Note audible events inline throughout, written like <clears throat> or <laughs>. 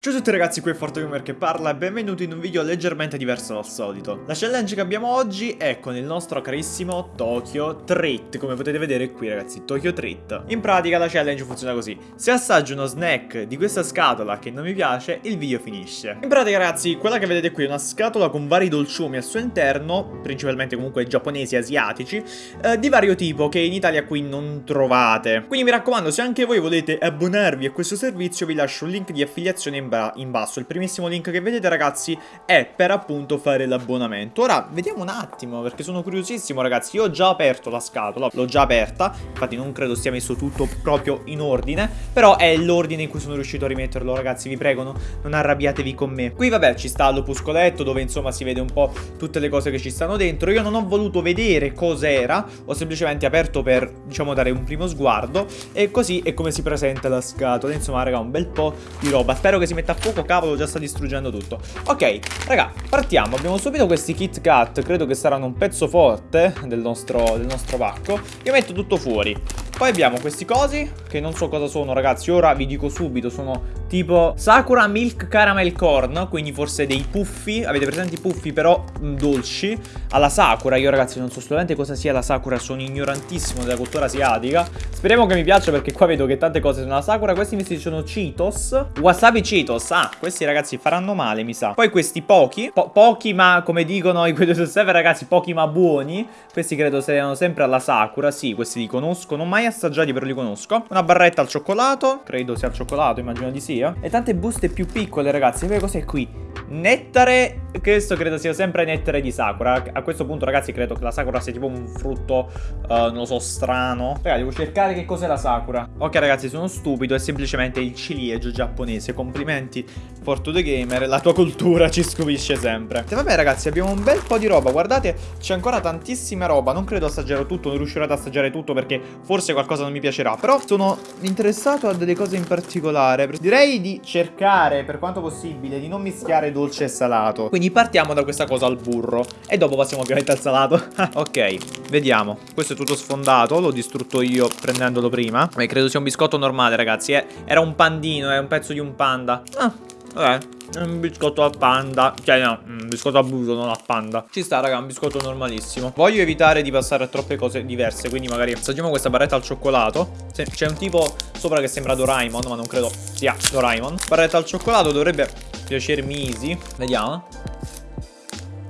Ciao a tutti ragazzi, qui è ForteGamer che parla e benvenuti in un video leggermente diverso dal solito. La challenge che abbiamo oggi è con il nostro carissimo Tokyo Treat, come potete vedere qui ragazzi, Tokyo Treat. In pratica la challenge funziona così, se assaggio uno snack di questa scatola che non mi piace, il video finisce. In pratica ragazzi, quella che vedete qui è una scatola con vari dolciumi al suo interno, principalmente comunque giapponesi e asiatici, eh, di vario tipo che in Italia qui non trovate. Quindi mi raccomando, se anche voi volete abbonarvi a questo servizio vi lascio un link di affiliazione in in, basso. Il primissimo link che vedete ragazzi è per appunto fare l'abbonamento. Ora vediamo un attimo perché sono curiosissimo ragazzi. Io ho già aperto la scatola, l'ho già aperta. Infatti non credo sia messo tutto proprio in ordine. Però è l'ordine in cui sono riuscito a rimetterlo ragazzi. Vi prego no, non arrabbiatevi con me. Qui vabbè ci sta l'opuscoletto dove insomma si vede un po' tutte le cose che ci stanno dentro. Io non ho voluto vedere cos'era. Ho semplicemente aperto per diciamo dare un primo sguardo. E così è come si presenta la scatola. Insomma raga un bel po' di roba. Spero che si metta a fuoco, cavolo, già sta distruggendo tutto. Ok, raga, partiamo. Abbiamo subito questi Kit Kat, credo che saranno un pezzo forte del nostro, del nostro pacco. Io metto tutto fuori. Poi abbiamo questi cosi, che non so cosa sono ragazzi, ora vi dico subito, sono tipo Sakura Milk Caramel Corn, quindi forse dei puffi, avete presente i puffi però mm, dolci, alla Sakura, io ragazzi non so assolutamente cosa sia la Sakura, sono ignorantissimo della cultura asiatica, speriamo che mi piaccia perché qua vedo che tante cose sono la Sakura, questi invece sono Cheetos, Wasabi Cheetos, ah, questi ragazzi faranno male mi sa, poi questi pochi, po pochi ma come dicono i 2 su server ragazzi, pochi ma buoni, questi credo siano sempre alla Sakura, sì, questi li conosco, non mai assaggiati però li conosco, una barretta al cioccolato, credo sia al cioccolato, immagino di sì, via. E tante buste più piccole, ragazzi. Vedete cos'è qui? Nettare, questo credo sia sempre nettare di Sakura. A questo punto, ragazzi, credo che la Sakura sia tipo un frutto, uh, non lo so, strano. Raga, devo cercare che cos'è la Sakura. Ok, ragazzi, sono stupido. È semplicemente il ciliegio giapponese. Complimenti, Fortu the Gamer. La tua cultura ci scopisce sempre. E vabbè, ragazzi, abbiamo un bel po' di roba. Guardate, c'è ancora tantissima roba. Non credo assaggerò tutto, non riuscirò ad assaggiare tutto perché forse qualcosa non mi piacerà. Però sono interessato a delle cose in particolare. Direi di cercare per quanto possibile di non mischiare dolce e salato Quindi partiamo da questa cosa al burro. E dopo passiamo ovviamente al salato. <laughs> Ok, vediamo. Questo è tutto sfondato, l'ho distrutto io prendendolo prima. Beh, credo sia un biscotto normale ragazzi eh. Era un pandino, è un pezzo di un panda. Ah, vabbè un biscotto al panda. Cioè no, un biscotto a burro, non a panda. Ci sta raga, un biscotto normalissimo. Voglio evitare di passare a troppe cose diverse Quindi magari assaggiamo questa barretta al cioccolato. C'è un tipo sopra che sembra Doraemon Ma non credo sia Doraemon. Barretta al cioccolato dovrebbe piacermi easy Vediamo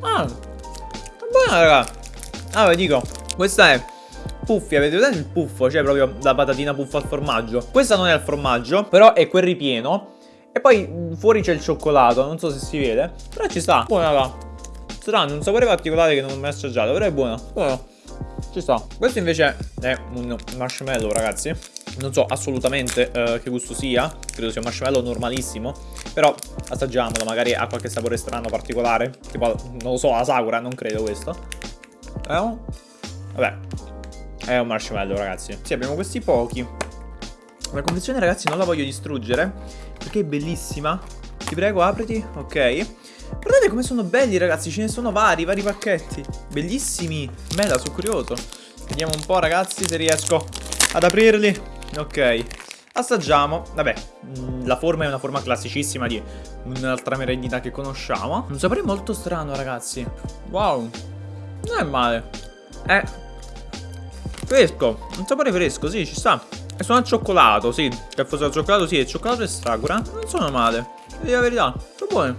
Ah Buona raga Ah vi dico Questa è puffi, avete vedete il puffo? Cioè proprio la patatina puffa al formaggio Questa non è al formaggio Però è quel ripieno e poi mm, fuori c'è il cioccolato, non so se si vede. Però ci sta. Buona raga. Strano, un sapore particolare che non ho mai assaggiato, però è buono. Buono. Ci sta. Questo invece è un marshmallow, ragazzi. Non so assolutamente uh, che gusto sia. Credo sia un marshmallow normalissimo. Però assaggiamolo, magari ha qualche sapore strano particolare. Tipo, non lo so, la sakura, non credo questo. Eh? Vabbè. È un marshmallow, ragazzi. Sì, abbiamo questi pochi. La confezione, ragazzi, non la voglio distruggere perché è bellissima. Ti prego, apriti. Ok. Guardate come sono belli, ragazzi. Ce ne sono vari, vari pacchetti. Bellissimi. Mela, sono curioso. Vediamo un po', ragazzi, se riesco ad aprirli. Ok. Assaggiamo. Vabbè, mm, la forma è una forma classicissima di un'altra merendina che conosciamo. Un sapore molto strano, ragazzi. Wow. Non è male. È fresco. Un sapore fresco, sì, ci sta. E sono al cioccolato, sì. Che fosse al cioccolato, sì. Il cioccolato e Sakura non sono male. Devi la verità. Sono buoni.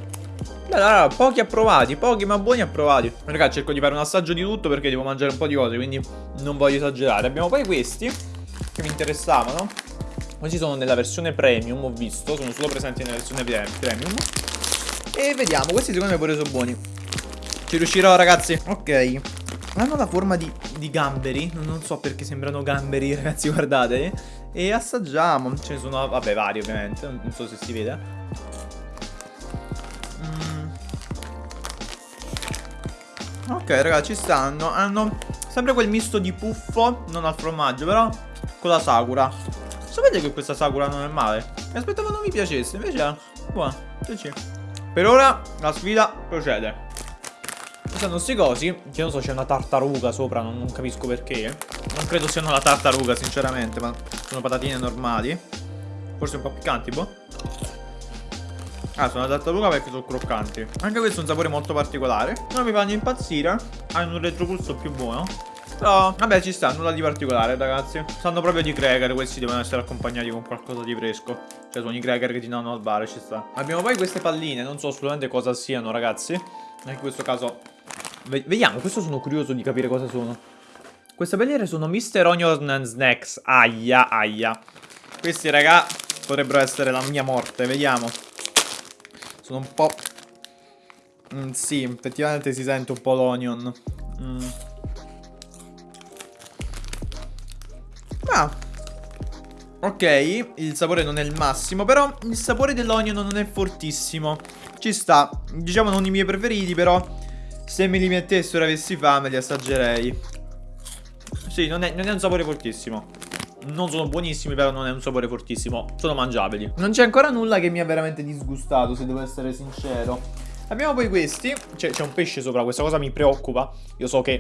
Beh, allora, pochi approvati, pochi ma buoni approvati. Ragazzi, cerco di fare un assaggio di tutto perché devo mangiare un po' di cose, quindi non voglio esagerare. Abbiamo poi questi che mi interessavano. Questi sono nella versione premium, ho visto. Sono solo presenti nella versione premium. E vediamo, questi secondo me pure sono buoni. Ci riuscirò, ragazzi. Ok. Hanno la forma di, di gamberi Non so perché sembrano gamberi <laughs> ragazzi guardate E assaggiamo Ce ne sono vabbè vari ovviamente Non so se si vede mm. Ok ragazzi ci stanno Hanno sempre quel misto di puffo Non al formaggio però Con la sakura Sapete che questa sakura non è male Mi aspettavo non mi piacesse Invece è buona Per ora la sfida procede stanno questi cosi Che non so c'è una tartaruga sopra non, non, capisco perché Non credo siano la tartaruga sinceramente Ma sono patatine normali Forse un po' piccanti boh Ah, sono la tartaruga perché sono croccanti. Anche questo è un sapore molto particolare. Non mi fanno impazzire. Hanno un retropulso più buono. Però, vabbè, ci sta, nulla di particolare, ragazzi. Stanno proprio di cracker, questi devono essere accompagnati con qualcosa di fresco. Cioè, sono i cracker che ti danno al bar, ci sta. Abbiamo poi queste palline, non so assolutamente cosa siano, ragazzi. In questo caso... Vediamo, questo sono curioso di capire cosa sono. Queste palline sono Mr. Onion Snacks. Aia, aia. Questi, raga, potrebbero essere la mia morte, vediamo. Sono un po'... Mm, sì, effettivamente si sente un po' l'onion. Mm. Ah. Ok, il sapore non è il massimo, però il sapore dell'onion non è fortissimo. Ci sta, diciamo non i miei preferiti, però se me li mettessero e avessi fame li assaggerei. Sì, non è, non è un sapore fortissimo. Non sono buonissimi, però non è un sapore fortissimo. Sono mangiabili. Non c'è ancora nulla che mi ha veramente disgustato, se devo essere sincero. Abbiamo poi questi. C'è un pesce sopra, questa cosa mi preoccupa. Io so che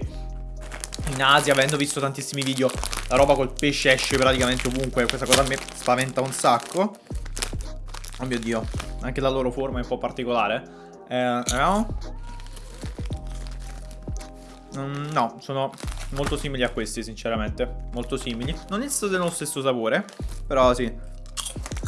in Asia, avendo visto tantissimi video, la roba col pesce esce praticamente ovunque. Questa cosa me spaventa un sacco. Oh mio Dio. Anche la loro forma è un po' particolare. Eh, no? Mm, no, sono molto simili a questi, sinceramente. Molto simili. Non è stato dello stesso sapore, però sì.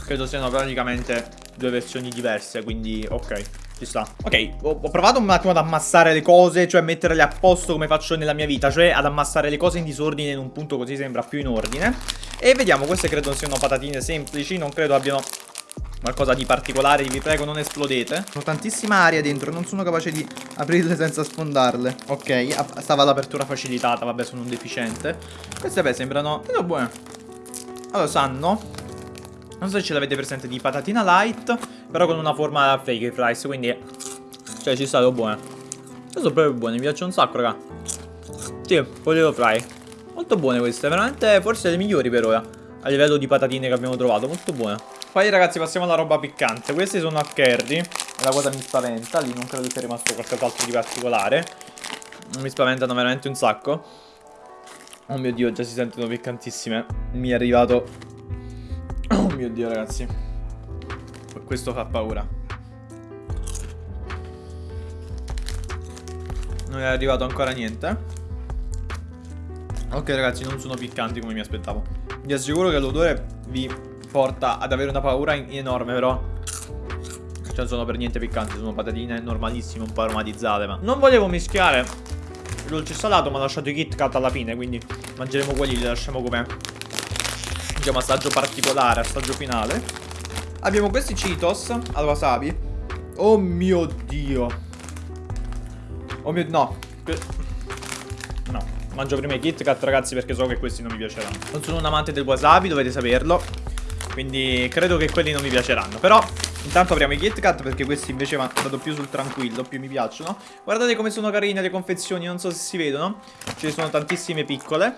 Credo siano praticamente due versioni diverse, quindi ok. Ci sta. Ok, ho, ho, provato un attimo ad ammassare le cose, cioè metterle a posto come faccio nella mia vita, cioè ad ammassare le cose in disordine in un punto così sembra più in ordine. E vediamo, queste credo siano patatine semplici, non credo abbiano qualcosa di particolare, vi prego non esplodete. Ho tantissima aria dentro, non sono capace di aprirle senza sfondarle. Ok, stava l'apertura facilitata, vabbè sono un deficiente. Queste beh sembrano, sono buone. Allora, sanno non so se ce l'avete presente di patatina light Però con una forma fake fries Quindi Cioè ci stanno buone. Sono proprio buone Mi piacciono un sacco raga. Sì potato fry. Molto buone queste Veramente forse le migliori per ora A livello di patatine che abbiamo trovato Molto buone. Poi ragazzi passiamo alla roba piccante. Questi sono a curry E la cosa mi spaventa Lì non credo sia rimasto qualcos'altro di particolare. Mi spaventano veramente un sacco. Oh mio dio già si sentono piccantissime. Mi è arrivato. Oh mio dio ragazzi Questo fa paura. Non è arrivato ancora niente. Ok ragazzi non sono piccanti come mi aspettavo. Vi assicuro che l'odore vi porta ad avere una paura enorme però. Cioè non sono per niente piccanti Sono patatine normalissime un po' aromatizzate ma Non volevo mischiare dolce salato ma ho lasciato i Kit Kat alla fine Quindi mangeremo quelli li lasciamo com'è. Diciamo assaggio particolare, assaggio finale Abbiamo questi Cheetos al wasabi Oh mio dio Oh mio... no No Mangio prima i Kit Kat ragazzi perché so che questi non mi piaceranno Non sono un amante del wasabi, dovete saperlo Quindi credo che quelli non mi piaceranno Però Intanto apriamo i Kit Kat perché questi invece vado più sul tranquillo, più mi piacciono. Guardate come sono carine le confezioni, non so se si vedono. Ce ne sono tantissime piccole.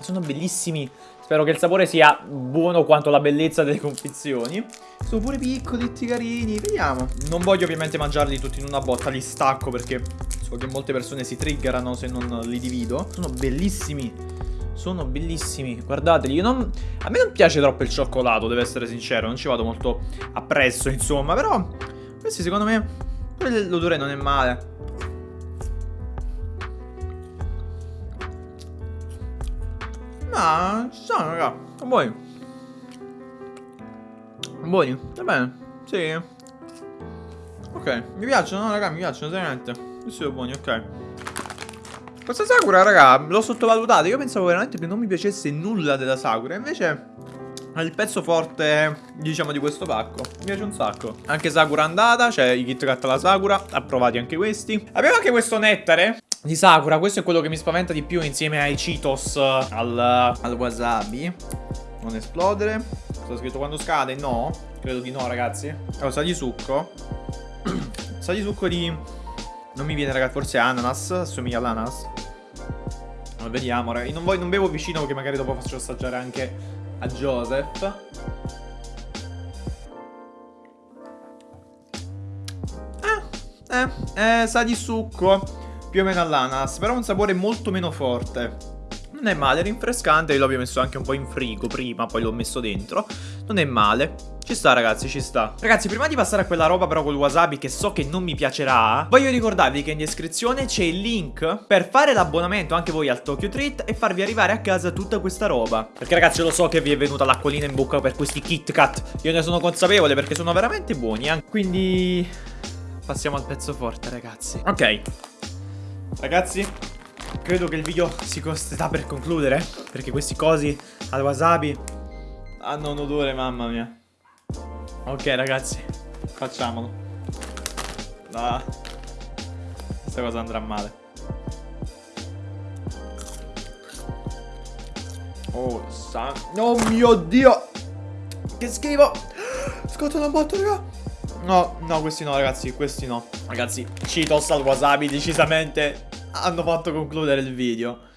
Sono bellissimi. Spero che il sapore sia buono quanto la bellezza delle confezioni. Sono pure piccoli, tutti carini, vediamo. Non voglio ovviamente mangiarli tutti in una botta, li stacco perché so che molte persone si triggerano se non li divido. Sono bellissimi. Sono bellissimi, guardateli, non... a me non piace troppo il cioccolato, devo essere sincero, non ci vado molto appresso, insomma, però questi secondo me l'odore non è male. Ma sono, raga. Buoni. Buoni, va bene. Sì. Ok, mi piacciono, no, raga, mi piacciono, seriamente. Questi sono buoni, ok. Questa Sakura, raga, l'ho sottovalutata. Io pensavo veramente che non mi piacesse nulla della Sakura. Invece è il pezzo forte, diciamo, di questo pacco. Mi piace un sacco. Anche Sakura andata, cioè i Kit Kat alla Sakura. Approvati anche questi. Abbiamo anche questo nettare di Sakura. Questo è quello che mi spaventa di più insieme ai Cheetos al, al wasabi. Non esplodere. Sta scritto quando scade? No. Credo di no, ragazzi. Allora, sa di succo. <clears throat> sa di succo di... Non mi viene, ragazzi. Forse ananas. Assomiglia all'ananas. Allora, vediamo, ragazzi. Non, non bevo vicino perché magari dopo faccio assaggiare anche a Joseph. Eh, eh, eh, sa di succo più o meno all'ananas, però ha un sapore molto meno forte. Non è male, è rinfrescante, io l'ho messo anche un po' in frigo prima, poi l'ho messo dentro. Non è male. Ci sta ragazzi, ci sta Ragazzi, prima di passare a quella roba però col wasabi che so che non mi piacerà Voglio ricordarvi che in descrizione c'è il link per fare l'abbonamento anche voi al Tokyo Treat E farvi arrivare a casa tutta questa roba Perché ragazzi lo so che vi è venuta l'acquolina in bocca per questi Kit Kat Io ne sono consapevole perché sono veramente buoni eh. Quindi... Passiamo al pezzo forte ragazzi Ok Ragazzi Credo che il video si sta per concludere Perché questi cosi al wasabi Hanno un odore mamma mia Ok ragazzi, facciamolo. Ah, questa cosa andrà male. Oh, san... Oh mio Dio! Che schifo! Scatola botto, raga! No, no, questi no, ragazzi, questi no. Ragazzi, Cheetos al wasabi decisamente hanno fatto concludere il video.